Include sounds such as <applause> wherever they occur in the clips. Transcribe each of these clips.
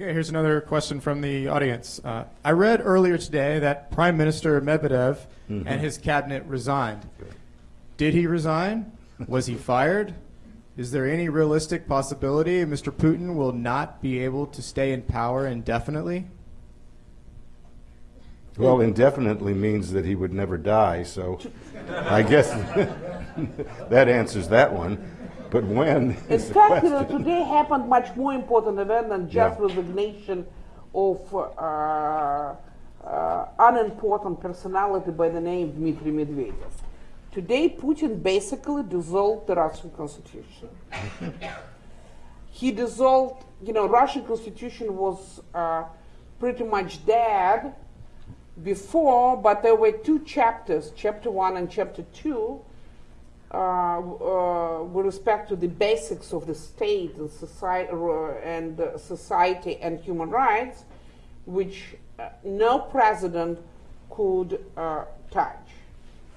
Okay, here's another question from the audience. Uh, I read earlier today that Prime Minister Medvedev Mm-hmm. and his cabinet resigned. Did he resign? Was he fired? Is there any realistic possibility Mr. Putin will not be able to stay in power indefinitely? Well, indefinitely means that he would never die, so I guess <laughs> that answers that one. But when In fact, you know, today happened much more important event than just Yeah. resignation of uh, uh, unimportant personality by the name Dmitry Medvedev. Today, Putin basically dissolved the Russian constitution. <laughs> he dissolved, you know, Russian constitution was uh, pretty much dead before, but there were two chapters, chapter one and chapter two, with respect to the basics of the state and society, and uh, society and human rights, which uh, no president could uh, touch.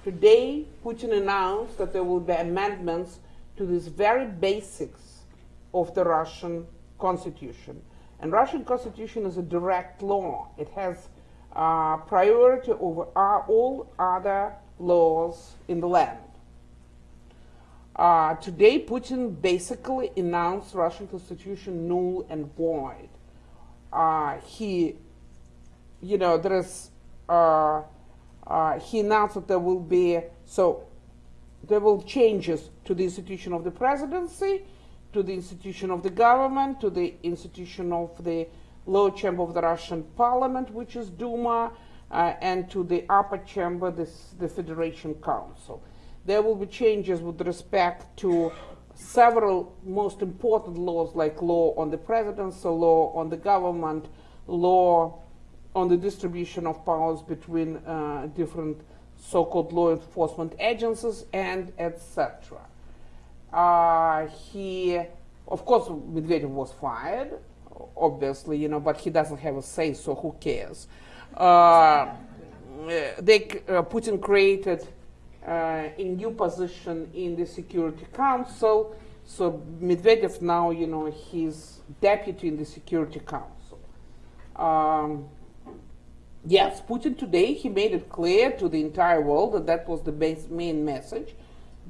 Today, Putin announced that there will be amendments to these very basics of the Russian constitution. And Russian constitution is a direct law. It has uh, priority over uh, all other laws in the land. Uh, today, Putin basically announced Russian constitution null and void. Uh, he, you know, there is, uh, uh, he announced that there will be, so there will changes to the institution of the presidency, to the institution of the government, to the institution of the lower chamber of the Russian parliament, which is Duma, uh, and to the upper chamber, this, the Federation Council. There will be changes with respect to several most important laws like law on the presidency, law on the government, law on the distribution of powers between uh, different so-called law enforcement agencies and etc. Uh, he, of course, Medvedev was fired, obviously, you know, but he doesn't have a say, so who cares? Uh, they, uh, Putin created uh, new position in the Security Council, so Medvedev now, you know, he's deputy in the Security Council. Um, yes, Putin today, he made it clear to the entire world that that was the base, main message,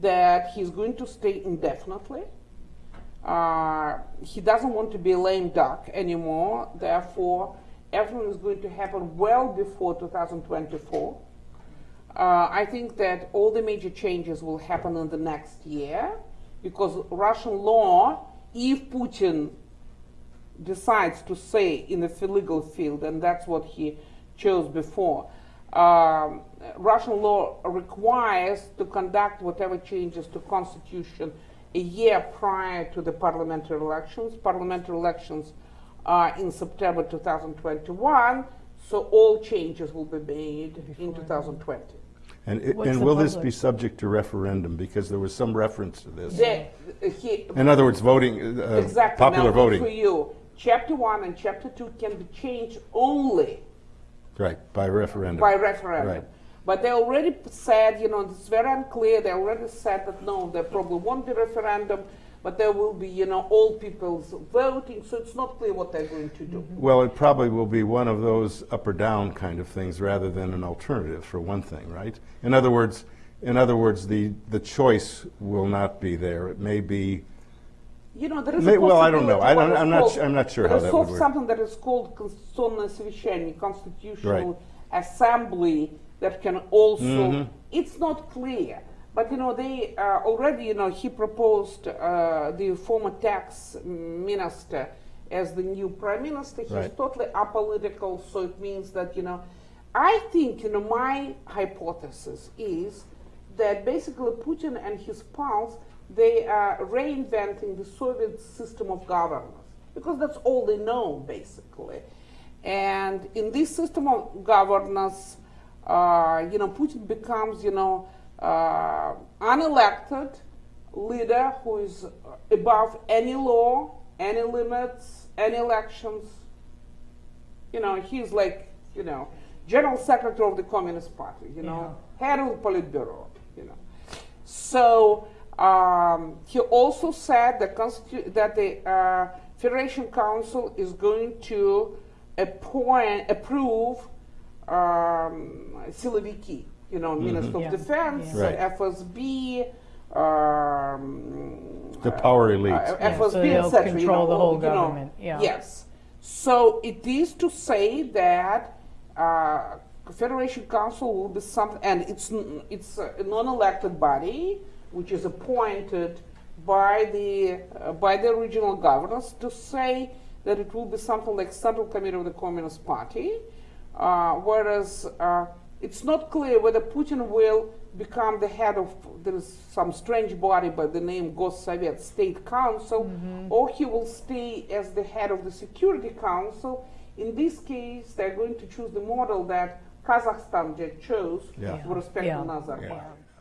that he's going to stay indefinitely. Uh, he doesn't want to be a lame duck anymore, therefore, everything is going to happen well before 2024. Uh, I think that all the major changes will happen in the next year because Russian law, if Putin decides to say in the legal field, and that's what he chose before, um, Russian law requires to conduct whatever changes to constitution a year prior to the parliamentary elections. Parliamentary elections are in September 2021, so all changes will be made in 2020. And, it- and the will this be subject to referendum? Because there was some reference to this. The, he, In other words, voting, uh, exactly popular now, voting. for you. Chapter one and chapter two can be changed only Right, by referendum. by referendum. Right. But they already said, you know, it's very unclear. They already said that no, there probably won't be referendum, but there will be, you know, all people's voting. So it's not clear what they're going to do. Well, it probably will be one of those up or down kind of things rather than an alternative for one thing, right? In other words, in other words, the, the choice will not be there. It may be, You know, there is May- a well, I don't know. possibility I don't- what is I'm not called- su- I'm not sure there how is that so- would work. something that is called Конституционное совещание, constitutional Right. assembly that can also. Mhm. It's not clear, but you know they uh, already. You know he proposed uh, the former tax minister as the new prime minister. He's Right. totally apolitical, so it means that you know. I think you know my hypothesis is that basically Putin and his pals they are reinventing the Soviet system of governance because that's all they know basically. And in this system of governance, uh, you know, Putin becomes, you know, uh, unelected leader who is above any law, any limits, any elections. You know, he's like, you know, general secretary of the Communist Party, you know, yeah. head of the Politburo, you know. So um, he also said that, that the uh, Federation Council is going to appoint, approve um, Siloviki you know, Minister Yeah. of Defense, Yeah. Right. FSB, um, The power elite. uh, Yeah, FSB, so they'll etc. you know, the whole you know, government, yeah. Yes. So it is to say that uh, Federation Council will be something, and it's it's a non-elected body which is appointed by the uh, by the regional governors to say that it will be something like Central Committee of the Communist Party, uh, whereas uh, it's not clear whether Putin will become the head of there is some strange body by the name Gossovet State Council, mm-hmm. or he will stay as the head of the Security Council. In this case, they're going to choose the model that Kazakhstan just chose Yeah. with respect Yeah. to Nazarbayev. Yeah.